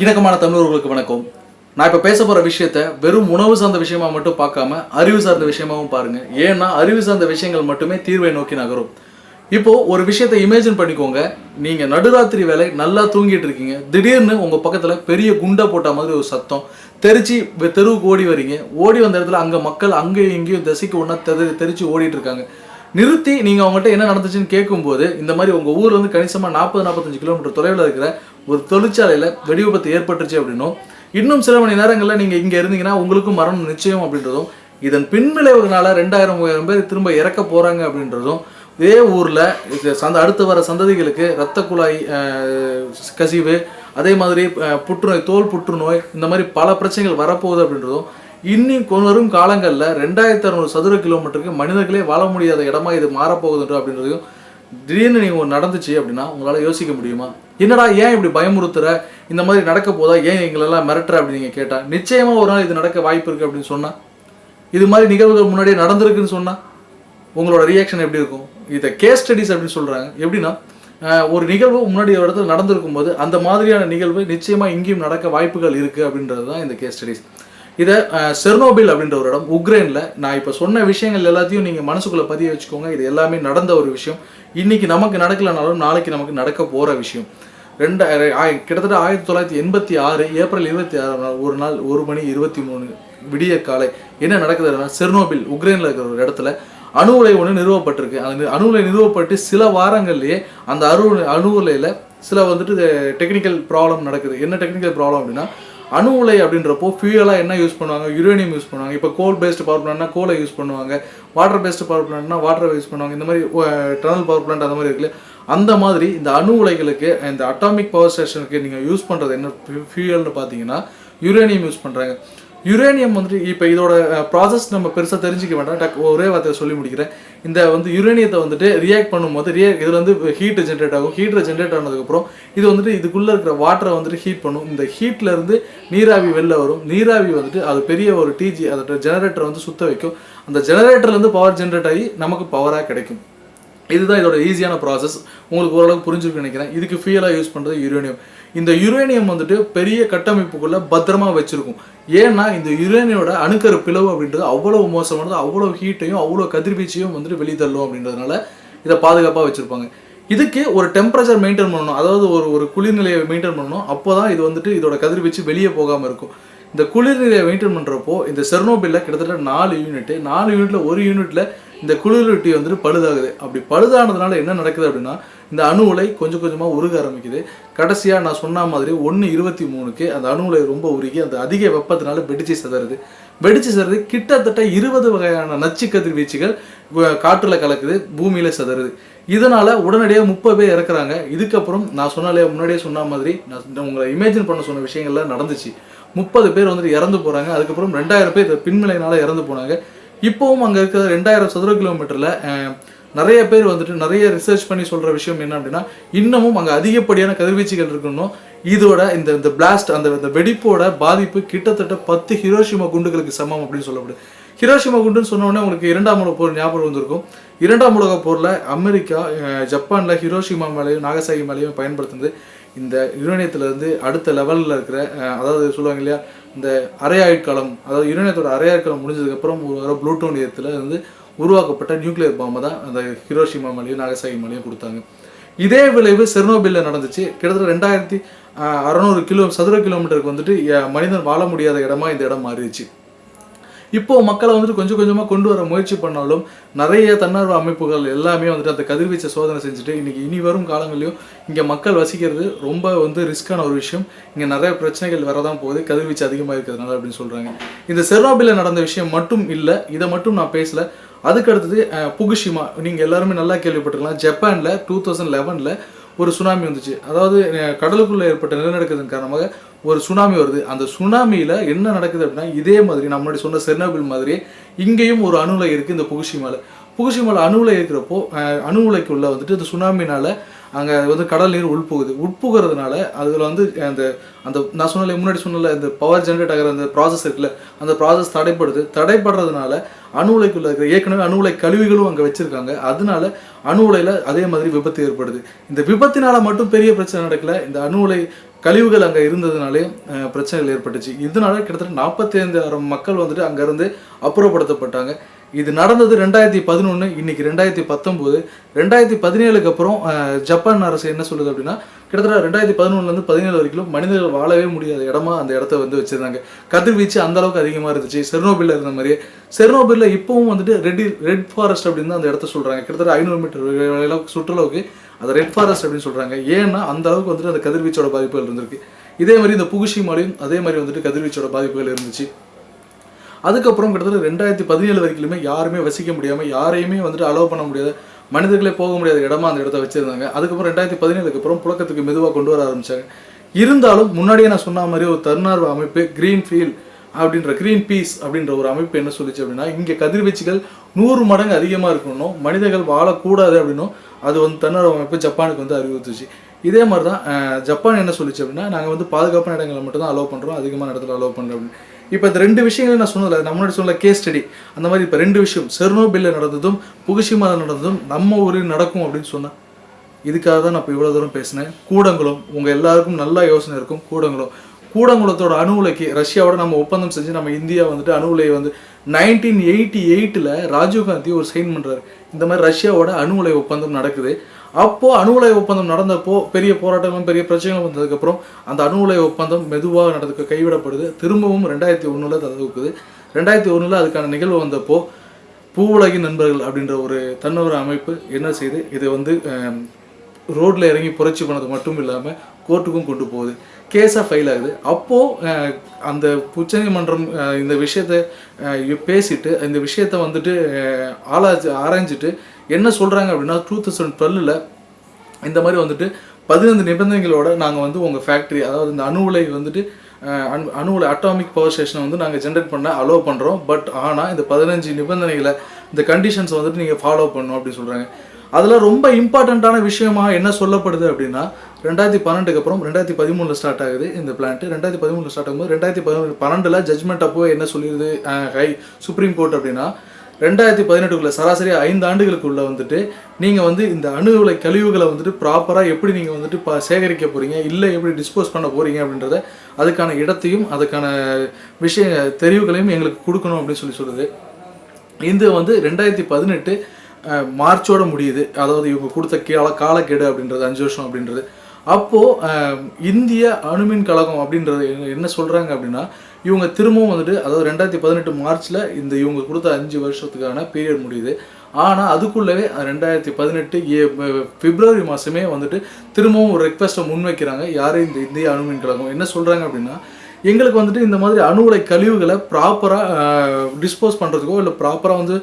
இணக்கமான தமிழர்களுக்கு வணக்கம். நான் இப்போ பேச போகிற விஷயத்த வெறும் உணவு சார்ந்த விஷயமா மட்டும் பார்க்காம அறிவு சார்ந்த விஷயமாவும் பாருங்க. ஏன்னா அறிவு சார்ந்த விஷயங்கள் மட்டுமே தீர்வை நோக்கி நகரும். இப்போ ஒரு விஷயத்தை இமேஜின் பண்ணிக்கோங்க. நீங்கள் நடுராத்திரி வேலை நல்லா தூங்கிட்டு இருக்கீங்க. திடீர்னு உங்கள் பக்கத்தில் பெரிய குண்டை போட்ட மாதிரி ஒரு சத்தம். தெரிச்சு தெருவுக்கு ஓடி வரீங்க. ஓடி வந்த இடத்துல அங்கே மக்கள் அங்கேயும் இங்கேயும் திசைக்கு ஒன்றா தெரி தெரிச்சு ஓடிட்டு இருக்காங்க. நிறுத்தி நீங்கள் அவங்ககிட்ட என்ன நடந்துச்சுன்னு கேட்கும்போது இந்த மாதிரி உங்கள் ஊர் வந்து கணிசமாக நாற்பது நாற்பத்தஞ்சு கிலோமீட்டர் தொலைவில் இருக்கிற ஒரு தொழிற்சாலையில் வெடி விபத்து ஏற்பட்டுச்சு அப்படின்னும் இன்னும் சில மணி நேரங்களில் நீங்கள் இங்கே இருந்தீங்கன்னா உங்களுக்கும் மரணம் நிச்சயம் அப்படின்றதும் இதன் பின்விளைவுகளால் ரெண்டாயிரம் மூவாயிரம் பேர் திரும்ப இறக்க போகிறாங்க அப்படின்றதும் இதே ஊரில் சந்த அடுத்து வர சந்ததிகளுக்கு இரத்த குழாய் கசிவு அதே மாதிரி புற்றுநோய் தோல் புற்றுநோய் இந்த மாதிரி பல பிரச்சனைகள் வரப்போகுது அப்படின்றதும் இன்னும் கொ- வரும் காலங்களில் ரெண்டாயிரத்தி அறுநூறு சதுர கிலோமீட்டருக்கு மனிதர்களே வாழ முடியாத இடமா இது மாறப்போகுதுன்ற அப்படின்றதையும் திடீர்னு நீங்கள் ஒன்று நடந்துச்சு அப்படின்னா உங்களால் யோசிக்க முடியுமா? என்னடா ஏன் இப்படி பயமுறுத்துற? இந்த மாதிரி நடக்க போதா? ஏன் எங்களெல்லாம் மிரட்டுற அப்படின்னு நீங்கள் கேட்டால் நிச்சயமாக ஒரு நாள் இது நடக்க வாய்ப்பு இருக்குது அப்படின்னு சொன்னால் இது மாதிரி நிகழ்வுகள் முன்னாடியே நடந்திருக்குன்னு சொன்னால் உங்களோட ரியாக்ஷன் எப்படி இருக்கும்? இதை கேஸ் ஸ்டடிஸ் அப்படின்னு சொல்கிறாங்க எப்படின்னா ஒரு நிகழ்வு முன்னாடி ஒரு இடத்துல நடந்திருக்கும் போது அந்த மாதிரியான நிகழ்வு நிச்சயமாக இங்கேயும் நடக்க வாய்ப்புகள் இருக்குது அப்படின்றது தான் இந்த கேஸ் ஸ்டடிஸ் இதை செர்னோபில் அப்படின்ற ஒரு இடம் உக்ரைனில். நான் இப்போ சொன்ன விஷயங்கள் எல்லாத்தையும் நீங்கள் மனசுக்குள்ளே பதிய வச்சுக்கோங்க. இது எல்லாமே நடந்த ஒரு விஷயம். இன்னைக்கு நமக்கு நடக்கலைனாலும் நாளைக்கு நமக்கு நடக்க போகிற விஷயம். ரெண்டு கிட்டத்தட்ட ஆயிரத்தி தொள்ளாயிரத்தி எண்பத்தி ஆறு ஏப்ரல் இருபத்தி ஆறாம் நாள் ஒரு நாள் ஒரு மணி இருபத்தி மூணு விடிய காலை என்ன நடக்குதுன்னா செர்னோபில் உக்ரைனில் இருக்கிற ஒரு இடத்துல அணு உலை ஒன்று நிறுவப்பட்டிருக்கு. அந்த அணு உலை நிறுவப்பட்டு சில வாரங்கள்லேயே அந்த அணு அணு உலையில் சில வந்துட்டு டெக்னிக்கல் ப்ராப்ளம் நடக்குது. என்ன டெக்னிக்கல் ப்ராப்ளம் அப்படின்னா அணு உலை அப்படின்றப்போ ஃபியூயலாக என்ன யூஸ் பண்ணுவாங்க? யுரேனியம் யூஸ் பண்ணுவாங்க. இப்போ கோல் பேஸ்டு பவர் பிளான்ட்னா கோலை யூஸ் பண்ணுவாங்க. வாட்டர் பேஸ்டு பவர் பிளான்ட்னா வாட்டரை யூஸ் பண்ணுவாங்க. இந்த மாதிரி டனல் பவர் பிளான்ட் அந்த மாதிரி இருக்குல்ல. அந்த மாதிரி இந்த அணு உலைகளுக்கு இந்த அட்டாமிக் பவர் ஸ்டேஷனுக்கு நீங்கள் யூஸ் பண்ணுறது என்ன? ஃபியூயல்னு பார்த்தீங்கன்னா யுரேனியம் யூஸ் பண்ணுறாங்க யுரேனியம் வந்துட்டு இப்போ இதோட ப்ராசஸ் நம்ம பெருசாக தெரிஞ்சுக்க வேண்டாம். டக் ஒரே வார்த்தையை சொல்லி முடிக்கிறேன். இந்த வந்து யுரேனியத்தை வந்துட்டு ரியாக்ட் பண்ணும்போது ரியா இதில் வந்து ஹீட் ஜென்ரேட் ஆகும். ஹீட்டரை ஜென்ரேட் ஆனதுக்கப்புறம் இது வந்துட்டு இதுக்குள்ளே இருக்கிற வாட்டரை வந்துட்டு ஹீட் பண்ணும். இந்த ஹீட்லேருந்து நீராவி வெளில வரும். நீராவி வந்துட்டு அது பெரிய ஒரு டிஜி அதோட ஜெனரேட்டரை வந்து சுத்த வைக்கும். அந்த ஜெனரேட்டர்லேருந்து பவர் ஜென்ரேட் ஆகி நமக்கு பவராக கிடைக்கும். இதுதான் இதோட ஈஸியான ப்ராசஸ் உங்களுக்கு ஓரளவுக்கு புரிஞ்சிருக்குன்னு நினைக்கிறேன். இதுக்கு ஃபியூலாக யூஸ் பண்ணுறது யுரேனியம். இந்த யுரேனியம் வந்துட்டு பெரிய கட்டமைப்புக்குள்ளே பத்திரமா வச்சுருக்கும். ஏன்னா இந்த யுரேனியோட அணுக்கரு பிளவு அப்படின்றது அவ்வளோ மோசமானது அவ்வளோ ஹீட்டையும் அவ்வளோ கதிர்வீச்சையும் வந்துட்டு வெளித்தள்ளும் அப்படின்றதுனால இதை பாதுகாப்பாக வச்சுருப்பாங்க. இதுக்கு ஒரு டெம்பரேச்சர் மெயின்டைன் பண்ணணும். அதாவது ஒரு ஒரு குளிர்நிலையை மெயின்டைன் பண்ணணும். அப்போ தான் இது வந்துட்டு இதோட கதிர்வீச்சு வெளியே போகாமல் இருக்கும். இந்த குளிர்நிலையை மெயின்டைன் பண்ணுறப்போ இந்த செர்னோபில்ல கிட்டத்தட்ட நாலு யூனிட் நாலு யூனிட்டில் ஒரு யூனிட்டில் இந்த குளிரூட்டி வந்துட்டு பழுதாகுது. அப்படி பழுதானதுனால என்ன நடக்குது அப்படின்னா இந்த அணு உலை கொஞ்சம் கொஞ்சமாக உருக ஆரம்பிக்குது. கடைசியாக நான் சொன்ன மாதிரி ஒன்று இருபத்தி மூணுக்கு அந்த அணு உலை ரொம்ப உருகி அந்த அதிக வெப்பத்தினால வெடிச்சு சிதறுது. வெடிச்சு சிதறது. கிட்டத்தட்ட இருபது வகையான நச்சு கதிர்வீச்சுகள் காற்றில் கலக்குது பூமியில் சிதறுது. இதனால் உடனடியாக முப்பது பேர் இறக்குறாங்க. இதுக்கப்புறம் நான் சொன்னாலே முன்னாடியே சொன்ன மாதிரி நான் உங்களை இமேஜின் பண்ண சொன்ன விஷயங்கள்லாம் நடந்துச்சு. முப்பது பேர் வந்துட்டு இறந்து போகிறாங்க அதுக்கப்புறம் ரெண்டாயிரம் பேர் இந்த பின்மலையினால இறந்து போனாங்க. இப்போவும் அங்கே இருக்கிற ரெண்டாயிரம் சதுர கிலோமீட்டரில் நிறைய பேர் வந்துட்டு நிறைய ரிசர்ச் பண்ணி சொல்கிற விஷயம் என்ன அப்படின்னா இன்னமும் அங்கே அதிகப்படியான கதிர்வீச்சுகள் இருக்கணும். இதோட இந்த இந்த பிளாஸ்ட் அந்த இந்த வெடிப்போட பாதிப்பு கிட்டத்தட்ட பத்து ஹிரோஷிமா குண்டுகளுக்கு சமம் அப்படின்னு சொல்லப்படுது. ஹிரோஷிமா குண்டுன்னு சொன்னோடனே உங்களுக்கு இரண்டாம் உலக போர் ஞாபகம் வந்திருக்கும். இரண்டாம் உலக போரில் அமெரிக்கா ஜப்பானில் ஹிரோஷிமா மேலேயும் நாகசாகி மேலேயும் பயன்படுத்துனது. இந்த யுரேனியத்துல இருந்து அடுத்த லெவலில் இருக்கிற அதாவது சொல்லுவாங்க இல்லையா இந்த அரை ஆயுட்காலம் அதாவது யுரேனியத்தோட அரை முடிஞ்சதுக்கப்புறம் ஒரு வர புளூட்டோனியத்தில் இருந்து உருவாக்கப்பட்ட நியூக்ளியர் பாம்பை தான் அந்த ஹிரோஷிமா மலையும் நாகசாகி மலையும் கொடுத்தாங்க. இதே விளைவு செர்னோபில்ல நடந்துச்சு. கிட்டத்தட்ட ரெண்டாயிரத்தி அறநூறு கிலோ சதுர கிலோமீட்டருக்கு வந்துட்டு மனிதன் வாழ முடியாத இடமா இந்த இடம் மாறிடுச்சு. இப்போ மக்களை வந்துட்டு கொஞ்சம் கொஞ்சமாக கொண்டு வர முயற்சி பண்ணாலும் நிறைய தன்னார்வ அமைப்புகள் எல்லாமே வந்துட்டு அந்த கதிர்வீச்சை சோதனை செஞ்சுட்டு இன்றைக்கி இனி வரும் காலங்களிலும் இங்கே மக்கள் வசிக்கிறது ரொம்ப வந்து ரிஸ்க்கான ஒரு விஷயம். இங்கே நிறைய பிரச்சனைகள் வரதான் போகுது. கதிர்வீச்சு அதிகமாக இருக்கிறதுனால அப்படின்னு சொல்கிறாங்க இந்த செர்னோபில்ல நடந்த விஷயம் மட்டும் இல்லை இதை மட்டும் நான் பேசலை. அதுக்கு அடுத்தது புகுஷிமா. நீங்கள் எல்லாருமே நல்லா கேள்விப்பட்டிருக்கலாம். ஜப்பானில் டூ தௌசண்ட் லெவனில் ஒரு சுனாமி வந்துச்சு. அதாவது கடலுக்குள்ளே ஏற்பட்ட நிலநடுக்கத்தின் காரணமாக ஒரு சுனாமி வருது. அந்த சுனாமியில் என்ன நடக்குது அப்படின்னா இதே மாதிரி நான் முன்னாடி சொன்ன செர்னபில் மாதிரியே இங்கேயும் ஒரு அணு உலை இந்த புகுஷிமால புகுஷிமால அணு உலை இருக்கிறப்போ அஹ், அணு வந்துட்டு இந்த சுனாமினால் அங்கே வந்து கடல் நீர் உட்புகுது உட்புகிறதுனால அதில் வந்து அந்த அந்த நான் சொன்னல முன்னாடி சொன்னல இந்த பவர் ஜென்ரேட் ஆகிற அந்த ப்ராசஸ் இருக்குல்ல அந்த ப்ராசஸ் தடைப்படுது. தடைப்படுறதுனால அணு உலைக்குள்ள இருக்கிற ஏற்கனவே அணு உலை கழிவுகளும் அங்கே வச்சிருக்காங்க. அதனால அணு உலையில் அதே மாதிரி விபத்து ஏற்படுது. இந்த விபத்தினால மட்டும் பெரிய பிரச்சனை நடக்கல. இந்த அணு உலை கழிவுகள் அங்கே இருந்ததுனாலே பிரச்சனைகள் ஏற்பட்டுச்சு. இதனால கிட்டத்தட்ட நாற்பத்தி ஐந்தாயிரம் மக்கள் வந்துட்டு அங்கேருந்து அப்புறப்படுத்தப்பட்டாங்க. இது நடந்தது ரெண்டாயிரத்தி பதினொன்று இன்னைக்கு ரெண்டாயிரத்தி பத்தொம்போது. ரெண்டாயிரத்தி பதினேழுக்கு அப்புறம் ஜப்பான் அரசு என்ன சொல்லுது அப்படின்னா கிட்டத்தட்ட ரெண்டாயிரத்தி பதினொன்றுலேருந்து பதினேழு வரைக்கும் மனிதர்கள் வாழவே முடியாத இடமா அந்த இடத்த வந்து வச்சிருந்தாங்க. கதிர்வீச்சு அந்த அளவுக்கு அதிகமாக இருந்துச்சு. செர்னோபில்ல இருந்த மாதிரியே. செர்னோபில்ல இப்பவும் வந்துட்டு ரெட் ரெட் ஃபாரஸ்ட் அப்படின்னு தான் அந்த இடத்த சொல்றாங்க. கிட்டத்தட்ட ஐநூறு மீட்டர் அளவுக்கு சுற்றுலாவுக்கு அது ரெட் ஃபாரஸ்ட் அப்படின்னு சொல்கிறாங்க ஏன்னா அந்த அளவுக்கு வந்துட்டு அந்த கதிர்வீச்சோட பாதிப்புகள் இருந்திருக்கு. இதே மாதிரி இந்த புகுஷிமாலையும் அதே மாதிரி வந்துட்டு கதிர்வீச்சோட பாதிப்புகள் இருந்துச்சு. அதுக்கப்புறம் கிட்டத்தட்ட ரெண்டாயிரத்தி பதினேழு வரைக்குமே யாருமே வசிக்க முடியாமல் யாரையுமே வந்துட்டு அலோவ் பண்ண முடியாத மனிதர்களே போக முடியாத இடமா அந்த இடத்த வச்சுருந்தாங்க. அதுக்கப்புறம் ரெண்டாயிரத்தி பதினேழுக்கு அப்புறம் புழக்கத்துக்கு மெதுவாக கொண்டு வர ஆரம்பித்தாங்க இருந்தாலும் முன்னாடியே நான் சொன்ன மாதிரி ஒரு தன்னார்வ அமைப்பு கிரீன் ஃபீல் அப்படின்ற கிரீன் பீஸ் அப்படின்ற ஒரு அமைப்பு என்ன சொல்லிச்சு அப்படின்னா இங்கே கதிர்வீச்சுகள் நூறு மடங்கு அதிகமாக இருக்கணும். மனிதர்கள் வாழக்கூடாது அப்படின்னும் அது வந்து தன்னோட அமைப்பு ஜப்பானுக்கு வந்து அறிவுறுத்துச்சு. இதே மாதிரி தான் ஜப்பான் என்ன சொல்லிச்சு அப்படின்னா நாங்கள் வந்து பாதுகாப்பான இடங்களை மட்டும் தான் அலோவ் பண்ணுறோம் அதிகமான இடத்துல அலோவ் பண்ணுறோம் அப்படின்னு. இப்போ இந்த ரெண்டு விஷயங்களும் நான் சொன்னதில்ல நான் முன்னாடி சொன்ன கேஸ் ஸ்டடி அந்த மாதிரி இப்போ ரெண்டு விஷயம் செர்னோபில்ல நடந்ததும் புகுஷிமால நடந்ததும் நம்ம ஊரில் நடக்கும் அப்படின்னு சொன்னேன் இதுக்காக தான் நான் இப்போ இவ்வளோ தூரம் பேசினேன். கூடங்களும் உங்கள் எல்லாருக்கும் நல்லா யோசனை இருக்கும் கூடங்களும். கூடங்குளத்தோட அணு உலைக்கு ரஷ்யாவோட நம்ம ஒப்பந்தம் செஞ்சு நம்ம இந்தியா வந்துட்டு அணு உலையை வந்து நைன்டீன் எயிட்டி எயிட்டில் ராஜீவ்காந்தி ஒரு சைன் பண்ணுறாரு இந்த மாதிரி ரஷ்யாவோட அணு உலை ஒப்பந்தம் நடக்குது. அப்போது அணு உலை ஒப்பந்தம் நடந்தப்போ பெரிய போராட்டங்களும் பெரிய பிரச்சனைகளும் வந்ததுக்கப்புறம் அந்த அணு உலை ஒப்பந்தம் மெதுவாக நடந்துக்க கைவிடப்படுது. திரும்பவும் ரெண்டாயிரத்தி ஒன்றில் தடுக்குது ரெண்டாயிரத்தி ஒன்றில் அதுக்கான நிகழ்வு வந்தப்போ பூவுலகின் நண்பர்கள் அப்படின்ற ஒரு தன்னொரு அமைப்பு என்ன செய்யுது இதை வந்து ரோட்டில் இறங்கி புரட்சி பண்ணது மட்டும் இல்லாமல் கோர்ட்டுக்கும் கொண்டு போகுது. கேஸாக ஃபைல் ஆகுது. அப்போது அந்த உச்சநீதிமன்றம் இந்த விஷயத்தை பேசிட்டு இந்த விஷயத்தை வந்துட்டு அஹ், ஆராய்ச்சி ஆராய்ஞ்சிட்டு என்ன சொல்கிறாங்க அப்படின்னா டூ தௌசண்ட் டுவெல்லில் இந்த மாதிரி வந்துட்டு பதினைந்து நிபந்தனைகளோட நாங்கள் வந்து உங்கள் ஃபேக்ட்ரி அதாவது இந்த அணு உலை வந்துட்டு அணு அணு உலை அட்டாமிக் பவர் ஸ்டேஷனை வந்து நாங்கள் ஜென்ரேட் பண்ண அலோவ் பண்ணுறோம் பட் ஆனால் இந்த பதினஞ்சு நிபந்தனைகளை இந்த கண்டிஷன்ஸ் வந்துட்டு நீங்கள் ஃபாலோ பண்ணணும் அப்படின்னு சொல்கிறாங்க அதில் ரொம்ப இம்பார்ட்டண்ட்டான விஷயமா என்ன சொல்லப்படுது அப்படின்னா ரெண்டாயிரத்தி பன்னெண்டுக்கு அப்புறம் ரெண்டாயிரத்தி பதிமூணில் ஸ்டார்ட் ஆகுது இந்த பிளான்ட் ரெண்டாயிரத்தி பதிமூணில் ஸ்டார்ட் ஆகும்போது ரெண்டாயிரத்தி பதினொன்று பன்னெண்டில் ஜட்மெண்ட் அப்போ என்ன சொல்லிடுது ஹை சுப்ரீம் கோர்ட் அப்படின்னா ரெண்டாயிரத்தி பதினெட்டுக்குள்ள சராசரி ஐந்து ஆண்டுகளுக்குள்ளே வந்துட்டு நீங்கள் வந்து இந்த அணு உலை கழிவுகளை வந்துட்டு ப்ராப்பராக எப்படி நீங்கள் வந்துட்டு ப சேகரிக்க போகிறீங்க இல்லை எப்படி டிஸ்போஸ் பண்ண போகிறீங்க அப்படின்றத அதுக்கான இடத்தையும் அதுக்கான விஷய தெரிவுகளையும் எங்களுக்கு கொடுக்கணும் அப்படின்னு சொல்லி சொல்லுது. இது வந்து ரெண்டாயிரத்தி பதினெட்டு மார்ச்சோட முடியுது. அதாவது இவங்க கொடுத்த கால காலக்கெடு அப்படின்றது அஞ்சு வருஷம் அப்படின்றது. அப்போது இந்திய அணுமின் கழகம் அப்படின்றது என்ன- சொல்கிறாங்க அப்படின்னா இவங்க திரும்பவும் வந்துட்டு அதாவது ரெண்டாயிரத்தி பதினெட்டு மார்ச்சில் இந்த இவங்க கொடுத்த அஞ்சு வருஷத்துக்கான பீரியட் முடியுது. ஆனால் அதுக்குள்ளவே ரெண்டாயிரத்தி பதினெட்டு ஏ பிப்ரவரி மாதமே வந்துட்டு திரும்பவும் ஒரு ரெக்வஸ்ட்டை முன்வைக்கிறாங்க. யாரும் இந்த இந்திய அணுமின் கழகம்? என்ன சொல்கிறாங்க அப்படின்னா எங்களுக்கு வந்துட்டு இந்த மாதிரி அணு உலை கழிவுகளை ப்ராப்பராக டிஸ்போஸ் பண்ணுறதுக்கோ இல்லை ப்ராப்பராக வந்து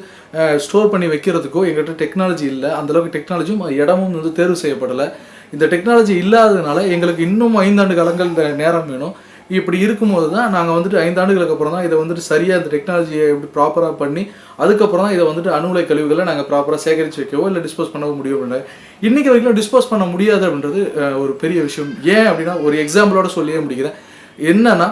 ஸ்டோர் பண்ணி வைக்கிறதுக்கோ எங்கள்கிட்ட டெக்னாலஜி இல்லை. அந்தளவுக்கு டெக்னாலஜியும் இடமும் வந்து தேர்வு செய்யப்படலை. இந்த டெக்னாலஜி இல்லாததுனால எங்களுக்கு இன்னும் ஐந்தாண்டு காலங்கள் நேரம் வேணும். இப்படி இருக்கும்போது தான் நாங்கள் வந்துட்டு ஐந்தாண்டுகளுக்கு அப்புறம் தான் இதை வந்துட்டு சரியாக இந்த டெக்னாலஜியை எப்படி ப்ராப்பராக பண்ணி அதுக்கப்புறம் தான் இதை வந்துட்டு அணுகுலை கழிவுகளை நாங்கள் ப்ராப்பராக சேகரித்து வைக்கவோ இல்லை டிஸ்போஸ் பண்ணவோ முடியும் இல்லை. இன்றைக்கி வரைக்கும் டிஸ்போஸ் பண்ண முடியாது அப்படின்றது ஒரு பெரிய விஷயம். ஏன் அப்படின்னா ஒரு எக்ஸாம்பிளோட சொல்லியே முடிக்கிறேன். என்னன்னா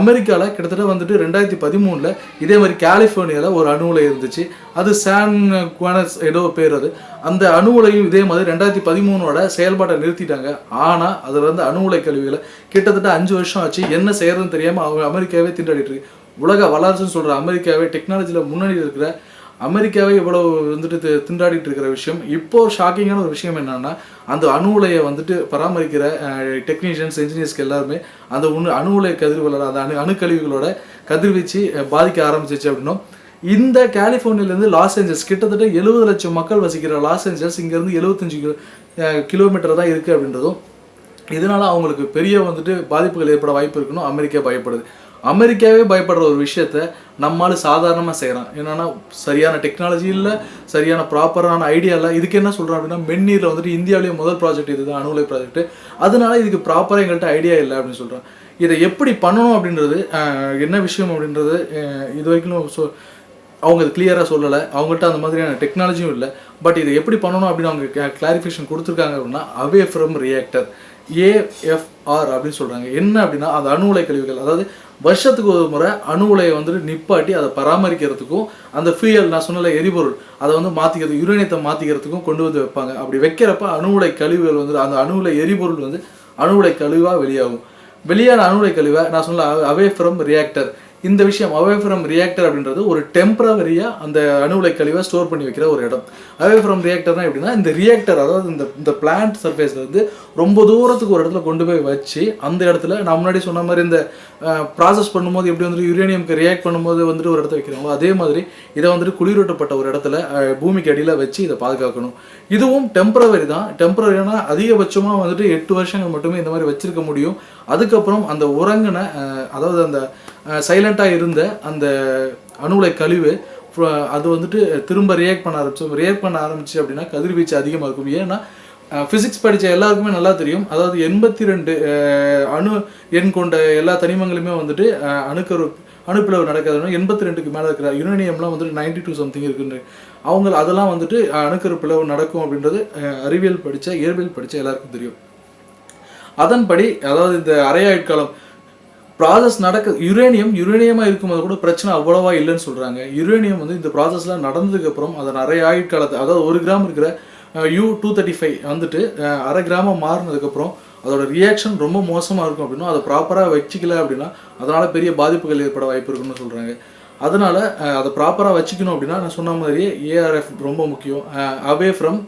அமெரிக்காவில் கிட்டத்தட்ட வந்துட்டு ரெண்டாயிரத்தி பதிமூணில் இதே மாதிரி கலிஃபோர்னியாவில் ஒரு அணு உலை இருந்துச்சு. அது சான் குவானஸ் ஏதோ பேர் அது. அந்த அணு உலையும் இதே மாதிரி ரெண்டாயிரத்தி பதிமூணோட செயல்பாட்டை நிறுத்திட்டாங்க. ஆனால் அதில் இருந்து அணு உலை கழிவுகளை கிட்டத்தட்ட அஞ்சு வருஷம் ஆச்சு. என்ன செய்யறதுன்னு தெரியாமல் அவங்க அமெரிக்காவே திண்டாடிட்டு இருக்கு. உலக வளர்ச்சின்னு சொல்கிற அமெரிக்காவே டெக்னாலஜியில் முன்னாடி இருக்கிற அமெரிக்காவே இவ்வளவு வந்துட்டு திண்டாடிட்டு இருக்கிற விஷயம். இப்போ ஷாக்கிங்கான ஒரு விஷயம் என்னன்னா அந்த அணு உலையை வந்துட்டு பராமரிக்கிற டெக்னீஷியன்ஸ் இன்ஜினியர்ஸ்க்கு எல்லாருமே அந்த உணு அணு உலைய கதிர்களோட அந்த அணு அணுக்கழிவுகளோட கதிர்வீச்சு பாதிக்க ஆரம்பிச்சிச்சு அப்படின்னும். இந்த கலிஃபோர்னியாலேருந்து லாஸ் ஏஞ்சல்ஸ் கிட்டத்தட்ட எழுபது லட்சம் மக்கள் வசிக்கிற லாஸ் ஏஞ்சல்ஸ் இங்கேருந்து எழுபத்தஞ்சு கிலோ கிலோமீட்டர் தான் இருக்குது அப்படின்றதும். இதனால் அவங்களுக்கு பெரிய வந்துட்டு பாதிப்புகள் ஏற்பட வாய்ப்பு இருக்குன்னு அமெரிக்கா பயப்படுது. அமெரிக்காவே பயப்படுற ஒரு விஷயத்த நம்மால சாதாரணமாக செய்கிறான் என்னன்னா சரியான டெக்னாலஜி இல்லை சரியான ப்ராப்பரான ஐடியா இல்லை. இதுக்கு என்ன சொல்கிறோம் அப்படின்னா மென்னீரில் வந்துட்டு இந்தியாவிலேயே முதல் ப்ராஜெக்ட் இதுதான் அணுகுலை ப்ராஜெக்ட் அதனால இதுக்கு ப்ராப்பராக எங்கள்கிட்ட ஐடியா இல்லை அப்படின்னு சொல்கிறான் இதை எப்படி பண்ணணும் அப்படின்றது என்ன விஷயம் அப்படின்றது இது வரைக்கும் சொ அவங்க அது கிளியராக சொல்லலை. அவங்கள்ட்ட அந்த மாதிரியான டெக்னாலஜியும் இல்லை. பட் இதை எப்படி பண்ணணும் அப்படின்னு அவங்க கிளாரிஃபிகேஷன் கொடுத்துருக்காங்க அப்படின்னா அவே ஃப்ரம் ரியாக்டர் ஏஎஃப்ஆர் அப்படின்னு சொல்கிறாங்க என்ன அப்படின்னா அந்த அணு உலை கழிவுகள் அதாவது வருஷத்துக்கு ஒரு முறை அணு உலையை வந்துட்டு நிப்பாட்டி அதை பராமரிக்கிறதுக்கும் அந்த ஃபியூயல் நான் சொன்னல எரிபொருள் அதை வந்து மாற்றிக்கிறது யுரேனியத்தை மாற்றிக்கிறதுக்கும் கொண்டு வந்து வைப்பாங்க. அப்படி வைக்கிறப்ப அணு உலை கழிவுகள் வந்து அந்த அணு உலை எரிபொருள் வந்து அணு உலை கழிவாக வெளியாகும். வெளியான அணுலை கழிவை நான் சொல்ல அவே ஃப்ரம் ரியாக்டர் இந்த விஷயம் அவே ஃப்ரம் ரியாக்டர் அப்படின்றது ஒரு டெம்பரவரியாக அந்த அணு உலை கழிவை ஸ்டோர் பண்ணி வைக்கிற ஒரு இடம். அவே ஃப்ரம் ரியாக்டர்னா எப்படின்னா இந்த ரியாக்டர் அதாவது இந்த இந்த பிளான்ட் சர்ஃபேஸ்ல வந்து ரொம்ப தூரத்துக்கு ஒரு இடத்துல கொண்டு போய் வச்சு அந்த இடத்துல நான் முன்னாடி சொன்ன மாதிரி இந்த ப்ராசஸ் பண்ணும்போது எப்படி வந்துட்டு யுரேனியம்க்கு ரியாக்ட் பண்ணும்போது வந்துட்டு ஒரு இடத்துல வைக்கிறாங்களோ அதே மாதிரி இதை வந்துட்டு குளிரூட்டப்பட்ட ஒரு இடத்துல பூமிக்கு அடியில் வச்சு இதை பாதுகாக்கணும். இதுவும் டெம்பரவரி தான். டெம்பரவரினா அதிகபட்சமாக வந்துட்டு எட்டு வருஷங்கள் மட்டுமே இந்த மாதிரி வச்சிருக்க முடியும். அதுக்கப்புறம் அந்த உறங்கின அதாவது அந்த சைலண்ட்டாக இருந்த அந்த அணுலை கழிவு அது வந்துட்டு திரும்ப ரியாக்ட் பண்ண ஆரம்பிச்சு ரியாக்ட் பண்ண ஆரம்பிச்சு அப்படின்னா கதிர்வீச்சு அதிகமாக இருக்கும். ஏன்னா ஃபிசிக்ஸ் படித்த எல்லாருக்குமே நல்லா தெரியும். அதாவது எண்பத்தி ரெண்டு அணு எண் கொண்ட எல்லா தனிமங்களுமே வந்துட்டு அணுக்கரு அணுப்பிளவு நடக்காதுன்னா எண்பத்தி ரெண்டுக்கு மேலே இருக்கிற யுரேனியம்லாம் வந்துட்டு நைன்டி டூ சம்திங் இருக்குன்னு. அவங்க அதெல்லாம் வந்துட்டு அணுக்கரு பிளவு நடக்கும் அப்படின்றது அறிவியல் படித்த இயற்பியல் படித்த எல்லாருக்கும் தெரியும். அதன்படி அதாவது இந்த அரையாயுட்காலம் ப்ராசஸ் நடக்க யுரேனியம் யுரேனியமாக இருக்கும்போது கூட பிரச்சனை அவ்வளோவா இல்லைன்னு சொல்கிறாங்க யுரேனியம் வந்து இந்த ப்ராசஸ்லாம் நடந்ததுக்கப்புறம் அதை நிறைய ஆயுட்காலத்தை அதாவது ஒரு கிராம் இருக்கிற யூ டூ தேர்ட்டி ஃபைவ் வந்துட்டு அரை கிராமம் மாறினதுக்கப்புறம் அதோட ரியாக்ஷன் ரொம்ப மோசமாக இருக்கும் அப்படின்னா அதை ப்ராப்பராக வச்சுக்கல அப்படின்னா அதனால் பெரிய பாதிப்புகள் ஏற்பட வாய்ப்பு இருக்குன்னு சொல்கிறாங்க அதனால் அதை ப்ராப்பராக வச்சுக்கணும் அப்படின்னா நான் சொன்ன மாதிரியே ஏஆர்எஃப் ரொம்ப முக்கியம். அவே ஃப்ரம்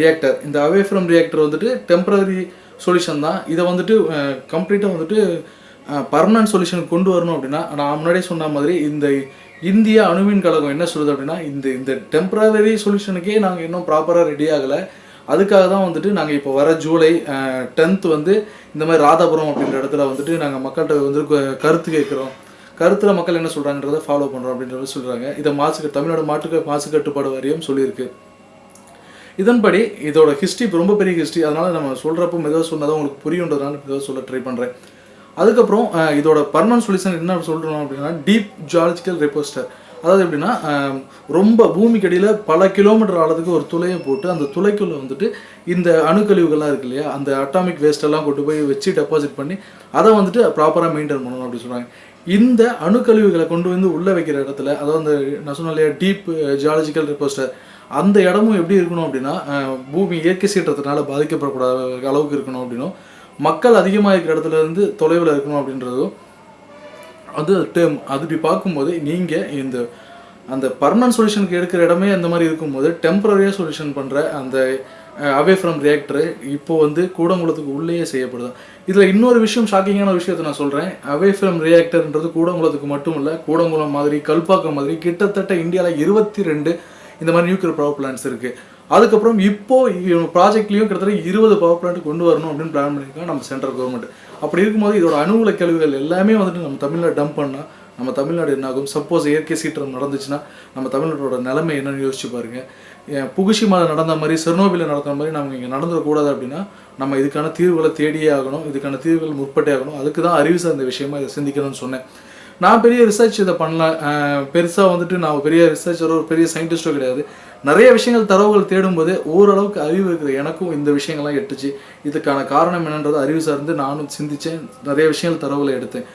ரியாக்டர் இந்த அவே ஃப்ரம் ரியாக்டர் வந்துட்டு டெம்பரரி சொல்யூஷன் தான். இதை வந்துட்டு கம்ப்ளீட்டாக வந்துட்டு பர்மனன்ட் சொல்யூஷன் கொண்டு வரணும் அப்படின்னா நான் முன்னாடியே சொன்ன மாதிரி இந்த இந்திய அணுமின் கழகம் என்ன சொல்லுது அப்படின்னா இந்த இந்த டெம்பரரி சொல்யூஷனுக்கே நாங்கள் இன்னும் ப்ராப்பராக ரெடி ஆகலை. அதுக்காக தான் வந்துட்டு நாங்கள் இப்போ வர ஜூலை டென்த் வந்து இந்த மாதிரி ராதாபுரம் அப்படின்ற இடத்துல வந்துட்டு நாங்கள் மக்கள்கிட்ட வந்து கருத்து கேட்குறோம். கருத்தில் மக்கள் என்ன சொல்கிறாங்கன்றத ஃபாலோ பண்ணுறோம் அப்படின்றத சொல்கிறாங்க இதை மாசு தமிழ்நாடு மாட்டுக்கு மாசு கட்டுப்பாடு வாரியம் சொல்லியிருக்கு. இதன்படி இதோட ஹிஸ்ட்ரி ரொம்ப பெரிய ஹிஸ்ட்ரி அதனால் நம்ம சொல்கிறப்போ மெதுவாக சொன்னதான் உங்களுக்கு புரியுன்றதுனால மெதுவாக சொல்ல ட்ரை பண்ணுறேன் அதுக்கப்புறம் இதோட பர்மனன்ட் சொல்யூஷன் என்ன சொல்கிறோம் அப்படின்னா டீப் ஜியாலஜிக்கல் ரெப்போஸ்டர் அதாவது எப்படின்னா ரொம்ப பூமிக்கு அடியில் பல கிலோமீட்டர் ஆழத்துக்கு ஒரு துளையை போட்டு அந்த துளைக்குள்ளே வந்துட்டு இந்த அணுக்கழிவுகள்லாம் இருக்கு இல்லையா அந்த அட்டாமிக் வேஸ்ட்டெல்லாம் கொண்டு போய் வச்சு டெபாசிட் பண்ணி அதை வந்துட்டு ப்ராப்பராக மெயின்டைன் பண்ணணும் அப்படின்னு சொல்கிறாங்க இந்த அணுக்கழிவுகளை கொண்டு வந்து உள்ளே வைக்கிற இடத்துல அதாவது அந்த நான் சொன்ன இல்லையா டீப் ஜியாலஜிக்கல் ரெப்போஸ்டர் அந்த இடமும் எப்படி இருக்கணும் அப்படின்னா பூமி இயற்கை சீற்றத்தினால பாதிக்கப்படக்கூடாத அளவுக்கு இருக்கணும் அப்படின்னும் மக்கள் அதிகமாக இருக்கிற இடத்துல இருந்து தொலைவில் இருக்கணும் அப்படின்றதோ அது டேர்ம் அது இப்படி பார்க்கும்போது நீங்கள் இந்த அந்த பர்மனன்ட் சொல்யூஷனுக்கு எடுக்கிற இடமே அந்த மாதிரி இருக்கும்போது டெம்பரரியாக சொல்யூஷன் பண்ணுற அந்த அவே ஃப்ரம் ரியாக்டரு இப்போ வந்து கூடங்குளத்துக்கு உள்ளேயே செய்யப்படுது. இதில் இன்னொரு விஷயம் ஷாக்கிங்கான விஷயத்தை நான் சொல்கிறேன் அவே ஃப்ரம் ரியாக்டர்ன்றது கூடங்குளத்துக்கு மட்டும் இல்லை கூடங்குளம் மாதிரி கல்பாக்கம் மாதிரி கிட்டத்தட்ட இந்தியாவில் இருபத்தி ரெண்டு இந்த மாதிரி நியூக்ளியர் பவர் பிளான்ஸ் இருக்குது அதுக்கப்புறம் இப்போ ப்ராஜெக்ட்லேயும் கிட்டத்தட்ட இருபது பவர் பிளான்ட் கொண்டு வரணும் அப்படின்னு பிளான் பண்ணியிருக்காங்க நம்ம சென்ட்ரல் கவர்மெண்ட் அப்படி இருக்கும்போது இதோட அணு கழிவுகள் எல்லாமே வந்துட்டு நம்ம தமிழ்நாடு டம்ப் பண்ணால் நம்ம தமிழ்நாடு என்ன ஆகும் சப்போஸ் இயற்கை சீற்றம் நடந்துச்சுன்னா நம்ம தமிழ்நாட்டோட நிலைமை என்னன்னு யோசிச்சு பாருங்க. புகுஷிமாவில் நடந்த மாதிரி செர்னோபில நடந்த மாதிரி நம்ம இங்கே நடந்துடக்கூடாது அப்படின்னா நம்ம இதுக்கான தீர்வுகளை தேடியே ஆகணும் இதுக்கான தீர்வுகள் முற்பட்டே ஆகணும். அதுக்கு தான் அறிவு சார்ந்த விஷயமா இதை சிந்திக்கணும்னு சொன்னேன். நான் பெரிய ரிசர்ச் இதை பண்ணல. பெருசாக வந்துட்டு நான் பெரிய ரிசர்ச்சரோ ஒரு பெரிய சயின்டிஸ்டோ கிடையாது. நிறைய விஷயங்கள் தரவுகள் தேடும்போது ஓரளவுக்கு அறிவு இருக்குது. எனக்கும் இந்த விஷயங்கள்லாம் எட்டுச்சு. இதுக்கான காரணம் என்னன்றது அறிவு சார்ந்து நானும் சிந்தித்தேன் நிறைய விஷயங்கள் தரவுகளை எடுத்தேன்.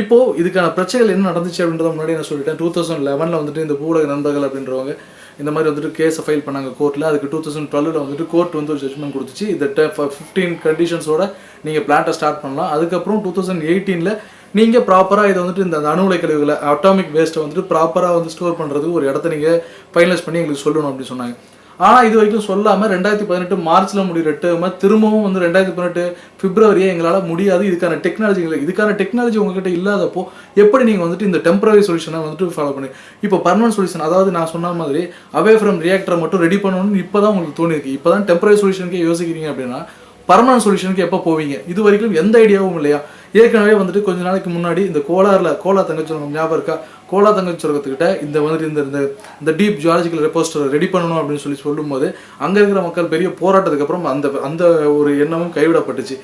இப்போ இதுக்கான பிரச்சனைகள் என்ன நடந்துச்சு அப்படின்றத முன்னாடி நான் சொல்லிட்டேன். டூ தௌசண்ட் லெவனில் வந்துட்டு இந்த ஊடக நண்பர்கள் அப்படின்றவங்க இந்த மாதிரி வந்துட்டு கேஸை ஃபைல் பண்ணாங்க கோர்ட்டில் அதுக்கு டூ தௌசண்ட் டுவெல்ல வந்துட்டு கோர்ட் வந்து ஒரு ஜட்மெண்ட் கொடுத்துச்சு. இந்த ஃபிஃப்டீன் கண்டிஷன்ஸோட நீங்கள் பிளான்ட்டை ஸ்டார்ட் பண்ணலாம். அதுக்கப்புறம் டூ தௌசண்ட் எயிட்டீனில் நீங்கள் ப்ராப்பராக இதை வந்துட்டு இந்த அணு உலை கழிவுகளை அட்டாமிக் வேஸ்ட்டை வந்துட்டு ப்ராப்பராக வந்து ஸ்டோர் பண்ணுறதுக்கு ஒரு இடத்த நீங்கள் ஃபைனலைஸ் பண்ணி எங்களுக்கு சொல்லணும் அப்படின்னு சொன்னாங்க. ஆனால் இது வரைக்கும் சொல்லாமல் ரெண்டாயிரத்தி பதினெட்டு மார்ச்சில் முடிகிற டேர்மை திரும்பவும் வந்து ரெண்டாயிரத்தி பதினெட்டு பிப்ரவரியே எங்களால் முடியாது. இதுக்கான டெக்னாலஜி இல்லை. இதுக்கான டெக்னாலஜி உங்ககிட்ட இல்லாதப்போ எப்படி நீங்கள் வந்துட்டு இந்த டெம்பரரி சொல்யூஷனை வந்துட்டு ஃபாலோ பண்ணி இப்போ பர்மனன்ட் சொல்யூஷன் அதாவது நான் சொன்ன மாதிரி அவே ஃப்ரம் ரியாக்டரை மட்டும் ரெடி பண்ணணும்னு இப்போ தான் உங்களுக்கு தோணிருக்கு இப்போ தான் டெம்பரரி சொல்யூஷனுக்கே யோசிக்கிறீங்க அப்படின்னா பர்மனன்ட் சொல்யூஷனுக்கு எப்போ போவீங்க? இது வரைக்கும் எந்த ஐடியாவும் இல்லையா? ஏற்கனவே வந்துட்டு கொஞ்ச நாளைக்கு முன்னாடி இந்த கோலாரில் கோலா தங்கச்சுரங்கம் ஞாபகம் இருக்கா? கோலா தங்கச்சுரங்கத்துக்கிட்ட இந்த வந்துட்டு இந்த இந்த இந்த டீப் ஜியாலஜிக்கல் ரெப்போஸ்டர் ரெடி பண்ணணும் அப்படின்னு சொல்லி சொல்லும்போது அங்கே இருக்கிற மக்கள் பெரிய போராட்டத்துக்கு அப்புறம் அந்த அந்த ஒரு எண்ணமும் கைவிடப்பட்டுச்சு.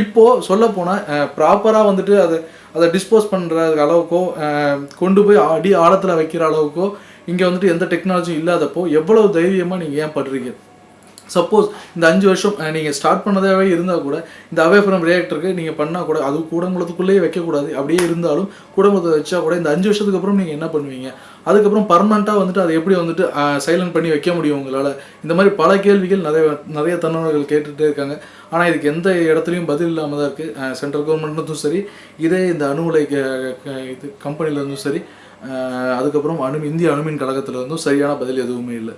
இப்போது சொல்லப்போனால் ப்ராப்பராக வந்துட்டு அதை அதை டிஸ்போஸ் பண்ணுற அளவுக்கோ கொண்டு போய் அடி ஆழத்தில் வைக்கிற அளவுக்கோ இங்கே வந்துட்டு எந்த டெக்னாலஜியும் இல்லாதப்போ எவ்வளவு தைரியமாக நீங்கள் ஏன் படுறீங்க? சப்போஸ் இந்த அஞ்சு வருஷம் நீங்கள் ஸ்டார்ட் பண்ணதாகவே இருந்தால் கூட இந்த அவே ஃப்ரம் ரியாக்டருக்கு நீங்கள் பண்ணால் கூட அது கூடங்குளத்துக்குள்ளேயே வைக்கக்கூடாது. அப்படியே இருந்தாலும் கூடங்குளத்தை வச்சா கூட இந்த அஞ்சு வருஷத்துக்கு அப்புறம் நீங்கள் என்ன பண்ணுவீங்க? அதுக்கப்புறம் பர்மனெண்ட்டாக வந்துட்டு அதை எப்படி வந்துட்டு சைலண்ட் பண்ணி வைக்க முடியும் உங்களால்? இந்த மாதிரி பல கேள்விகள் நிறைய நிறைய தன்னவர்கள் கேட்டுகிட்டே இருக்காங்க. ஆனால் இதுக்கு எந்த இடத்துலையும் பதில் இல்லாமல் தான் இருக்குது சென்ட்ரல் கவர்மெண்ட்டும் சரி இதே இந்த அணு உலை க- க- இது கம்பெனில இருந்தும் சரி அதுக்கப்புறம் அணு இந்திய அணுமின் கழகத்தில் இருந்தும் சரியான பதில் எதுவுமே இல்லை.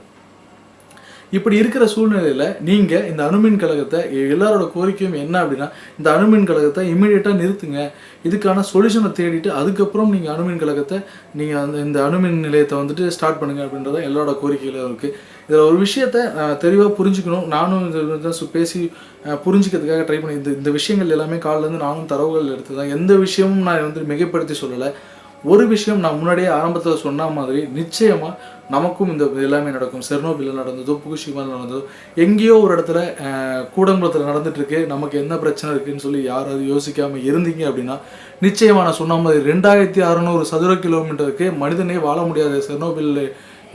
இப்படி இருக்கிற சூழ்நிலையில் நீங்கள் இந்த அணுமின் கழகத்தை எல்லாரோட கோரிக்கையும் என்ன அப்படின்னா இந்த அணுமின் கழகத்தை இமீடியட்டாக நிறுத்துங்க. இதுக்கான சொல்யூஷனை தேடிட்டு அதுக்கப்புறம் நீங்கள் அணுமின் கழகத்தை நீங்கள் அந்த இந்த அணுமின் நிலையத்தை வந்துட்டு ஸ்டார்ட் பண்ணுங்க அப்படின்றத எல்லாரோட கோரிக்கையிலும் இருக்குது இதில் ஒரு விஷயத்த தெளிவாக புரிஞ்சுக்கணும். நானும் இது பேசி புரிஞ்சுக்கிறதுக்காக ட்ரை பண்ணி இந்த இந்த விஷயங்கள் எல்லாமே காலிலேருந்து நானும் தரவுகள் எடுத்து தான் எந்த விஷயமும் நான் வந்து மிகைப்படுத்தி சொல்லலை. ஒரு விஷயம் நான் முன்னாடியே ஆரம்பத்தில் சொன்ன மாதிரி நிச்சயமாக நமக்கும் இந்த எல்லாமே நடக்கும். செர்னோபில் நடந்ததோ புகுஷிமா நடந்ததோ எங்கேயோ ஒரு இடத்துல கூடங்குளத்தில் நடந்துட்டுருக்கு. நமக்கு என்ன பிரச்சனை இருக்குதுன்னு சொல்லி யாராவது யோசிக்காமல் இருந்தீங்க அப்படின்னா நிச்சயமாக நான் சொன்ன மாதிரி ரெண்டாயிரத்தி அறநூறு சதுர கிலோமீட்டருக்கு மனிதனே வாழ முடியாத செர்னோபில்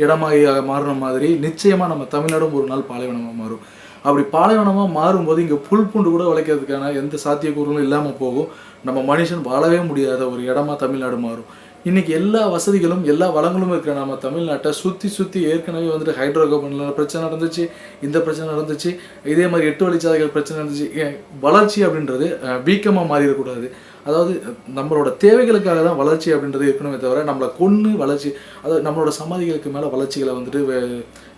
இடமாகி மாறின மாதிரி நிச்சயமாக நம்ம தமிழ்நாடும் ஒரு நாள் பாலைவனமாக மாறும். அப்படி பாலைவனமாக மாறும்போது இங்கே புல் பூண்டு கூட உழைக்கிறதுக்கான எந்த சாத்தியக்கூறுகளும் இல்லாமல் போகும். நம்ம மனுஷன் வாழவே முடியாத ஒரு இடமா தமிழ்நாடு மாறும். இன்றைக்கி எல்லா வசதிகளும் எல்லா வளங்களும் இருக்கிற நம்ம தமிழ்நாட்டை சுற்றி சுற்றி ஏற்கனவே வந்துட்டு ஹைட்ரோ கார்பனில் பிரச்சனை நடந்துச்சு இந்த பிரச்சனை நடந்துச்சு இதே மாதிரி எட்டு வழிச்சாலைகள் பிரச்சனை நடந்துச்சு. வளர்ச்சி அப்படின்றது வீக்கமாக மாறிடக்கூடாது. அதாவது நம்மளோட தேவைகளுக்காக தான் வளர்ச்சி அப்படின்றது இருக்கணுமே தவிர நம்மளை கொன்று வளர்ச்சி அதாவது நம்மளோட சமாதிகளுக்கு மேலே வளர்ச்சிகளை வந்துட்டு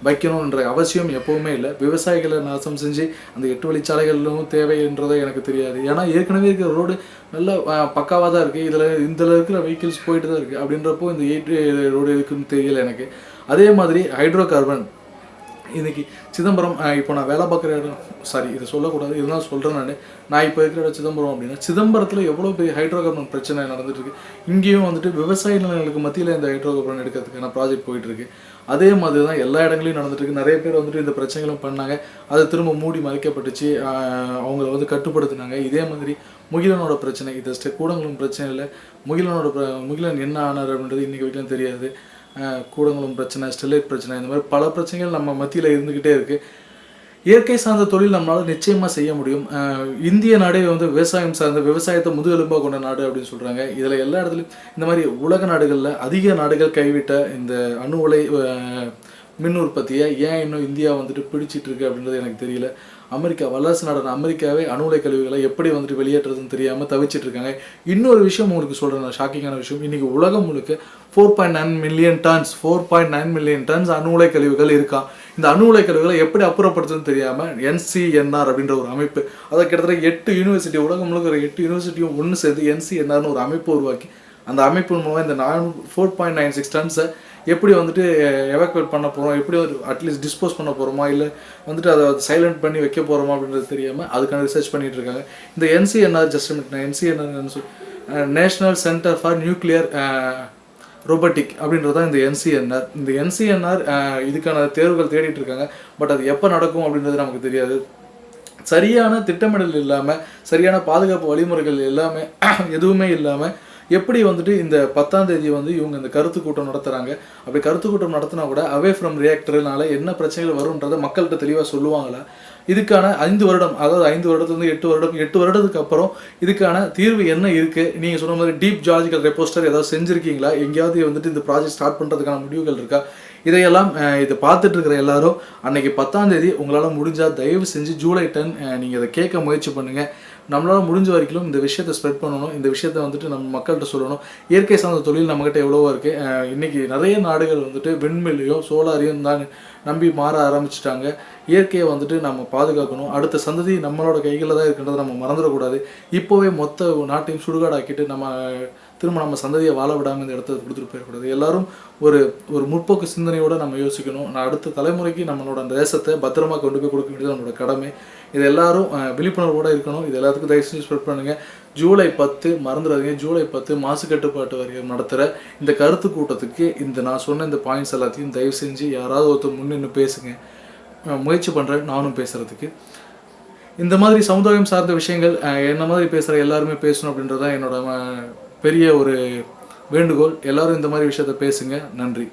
வைக்கணுன்ற அவசியம் எப்போவுமே இல்லை. விவசாயிகளை நாசம் செஞ்சு அந்த எட்டு வழிச்சாலைகளிலும் தேவைன்றதை எனக்கு தெரியாது. ஏன்னா ஏற்கனவே இருக்கிற ரோடு நல்ல பக்காவாக தான் இருக்குது இதில் இதில் இருக்கிற வெஹிக்கிள்ஸ் போயிட்டு தான் இருக்குது அப்படின்றப்போ இந்த எயிட் ரோடு இருக்குன்னு தெரியல எனக்கு. அதே மாதிரி ஹைட்ரோ கார்பன் இன்றைக்கி சிதம்பரம் இப்போ நான் வேலை பார்க்குற இடம் சாரி இதை சொல்லக்கூடாது. இதுதான் சொல்கிறேன் நான். நான் இப்போ இருக்கிற இடம் சிதம்பரம் அப்படின்னா சிதம்பரத்தில் எவ்வளோ பெரிய ஹைட்ரோ கார்பன் பிரச்சனை நடந்துட்டு இருக்கு. இங்கேயும் வந்துட்டு விவசாய நிலங்களுக்கு மத்தியில் இந்த ஹைட்ரோ கார்பன் எடுக்கிறதுக்கான ப்ராஜெக்ட் போயிட்டுருக்கு அதே மாதிரி தான் எல்லா இடங்களையும் நடந்துட்டு இருக்கு நிறைய பேர் வந்துட்டு இந்த பிரச்சனைகளும் பண்ணாங்க. அதை திரும்ப மூடி மறைக்கப்பட்டுச்சு. அவங்கள வந்து கட்டுப்படுத்தினாங்க. இதே மாதிரி முகிலனோட பிரச்சனை இது ஸ்டெ கூடங்களும் பிரச்சனை இல்லை. முகிலனோட முகிலன் என்ன ஆனார் அப்படின்றது இன்றைக்கி வரைக்கும் தெரியாது. கூடங்களும் பிரச்சனை ஸ்டெர்லைட் பிரச்சனை இந்த மாதிரி பல பிரச்சனைகள் நம்ம மத்தியில் இருந்துக்கிட்டே இருக்குது இயற்கை சார்ந்த தொழில் நம்மளால் நிச்சயமாக செய்ய முடியும். இந்திய நாடே வந்து விவசாயம் சார்ந்த விவசாயத்தை முதுகெலும்பாக கொண்ட நாடு அப்படின்னு சொல்கிறாங்க இதில் எல்லா இடத்துலையும் இந்த மாதிரி உலக நாடுகளில் அதிக நாடுகள் கைவிட்ட இந்த அணு உலை மின் உற்பத்தியை ஏன் இன்னும் இந்தியா வந்துட்டு பிடிச்சிட்டு இருக்கு அப்படின்றது எனக்கு தெரியல. அமெரிக்கா வல்லரசு நாடான அமெரிக்காவே அணு உலை கழிவுகளை எப்படி வந்துட்டு வெளியேற்றுறதுன்னு தெரியாமல் தவிச்சிட்டு இருக்காங்க. இன்னொரு விஷயம் உங்களுக்கு சொல்கிறேன் ஷாக்கிங்கான விஷயம். இன்னைக்கு உலகம் முழுக்க four point nine million tons four point nine million tons அணு உலை கழிவுகள் இருக்கா? இந்த அணு உலை கழிவுகளை எப்படி அப்புறப்படுத்துன்னு தெரியாமல் என்சிஎன்ஆர் அப்படின்ற ஒரு அமைப்பு அதை கிட்டத்தட்ட எட்டு யூனிவர்சிட்டி உலகம் முழுக்கிற எட்டு யூனிவர்சிட்டியும் ஒன்று சேர்ந்து என்சிஎன்ஆர்னு ஒரு அமைப்பு உருவாக்கி அந்த அமைப்பின் மூலமாக இந்த நான் ஃபோர் பாயிண்ட் நைன் சிக்ஸ் டன்ஸை எப்படி வந்துட்டு எவாக்குவேட் பண்ண போகிறோம் எப்படி ஒரு அட்லீஸ்ட் டிஸ்போஸ் பண்ண போகிறோமா இல்லை வந்துட்டு அதை சைலண்ட் பண்ணி வைக்க போகிறோமா அப்படின்றது தெரியாமல் அதுக்கான ரிசர்ச் பண்ணிகிட்டு இருக்காங்க. இந்த NCNR just NCNR National Centre for Nuclear Robotic அப்படின்றது தான் இந்த என்சிஎன்ஆர் இந்த என்சிஎன்ஆர் இதுக்கான தேர்வுகள் தேடிட்டு இருக்காங்க. பட் அது எப்போ நடக்கும் அப்படின்றது நமக்கு தெரியாது. சரியான திட்டமிடல் இல்லாமல் சரியான பாதுகாப்பு வழிமுறைகள் எல்லாமே எதுவுமே இல்லாமல் எப்படி வந்துட்டு இந்த பத்தாம் தேதி வந்து இவங்க இந்த கருத்து கூட்டம் நடத்துகிறாங்க அப்படி கருத்து கூட்டம் நடத்தினா கூட அவே ஃப்ரம் ரியாக்டர்னால என்ன பிரச்சனைகள் வரும்ன்றதை மக்கள்கிட்ட தெளிவாக சொல்லுவாங்களா? இதுக்கான ஐந்து வருடம் அதாவது ஐந்து வருடத்துலேருந்து எட்டு வருடம் எட்டு வருடத்துக்கு அப்புறம் இதுக்கான தீர்வு என்ன இருக்குது நீங்கள் சொன்ன மாதிரி டீப் ஜார்ஜிக்கல் ரெப்போஸ்டர் ஏதாவது செஞ்சுருக்கீங்களா? எங்கேயாவது வந்துட்டு இந்த ப்ராஜெக்ட் ஸ்டார்ட் பண்ணுறதுக்கான முடிவுகள் இருக்கா? இதையெல்லாம் இதை பார்த்துட்டு இருக்கிற எல்லாரும் அன்னைக்கு பத்தாம் தேதி உங்களால் முடிஞ்சால் தயவு செஞ்சு ஜூலை டென் நீங்கள் இதை கேட்க முயற்சி பண்ணுங்கள் நம்மளால் முடிஞ்ச வரைக்கும் இந்த விஷயத்தை ஸ்ப்ரெட் பண்ணணும். இந்த விஷயத்தை வந்துட்டு நம்ம மக்கள்கிட்ட சொல்லணும். இயற்கை சார்ந்த தொழில் நம்மகிட்ட எவ்வளவோ இருக்குது இன்றைக்கி நிறைய நாடுகள் வந்துட்டு விண்வெளியும் சோலாரையும் தான் நம்பி மாற ஆரம்பிச்சிட்டாங்க. இயற்கையை வந்துட்டு நம்ம பாதுகாக்கணும். அடுத்த சந்ததி நம்மளோட கைகளில் தான் இருக்கின்றதை நம்ம மறந்துடக்கூடாது. இப்போவே மொத்த நாட்டையும் சுடுகாடாக்கிட்டு நம்ம திரும்ப நம்ம சந்ததியை வாழ விடாமல் இந்த இடத்த கொடுத்துட்டு போயிடக்கூடாது. எல்லாரும் ஒரு ஒரு முற்போக்கு சிந்தனையோடு நம்ம யோசிக்கணும். நான் அடுத்த தலைமுறைக்கு நம்மளோட அந்த தேசத்தை பத்திரமா கொண்டு போய் கொடுக்க வேண்டியது நம்மளோட கடமை. இது எல்லாரும் விழிப்புணர்வோடு விழிப்புணர்வோட இருக்கணும். இது எல்லாத்துக்கும் தயவு செஞ்சு ஸ்ப்ரெட் பண்ணுங்கள் ஜூலை பத்து மறந்துடாதீங்க. ஜூலை பத்து மாசு கட்டுப்பாட்டு வாரியம் நடத்துகிற இந்த கருத்து கூட்டத்துக்கு இந்த நான் சொன்ன இந்த பாயிண்ட்ஸ் எல்லாத்தையும் தயவு செஞ்சு யாராவது ஒருத்தர் முன்னின்று பேசுங்க. முயற்சி பண்ணுறேன் நானும் பேசுகிறதுக்கு இந்த மாதிரி சமுதாயம் சார்ந்த விஷயங்கள் என்ன மாதிரி பேசுகிற எல்லாருமே பேசணும் அப்படின்றது தான் என்னோட பெரிய ஒரு வேண்டுகோள். எல்லாரும் இந்த மாதிரி விஷயத்த பேசுங்க. நன்றி.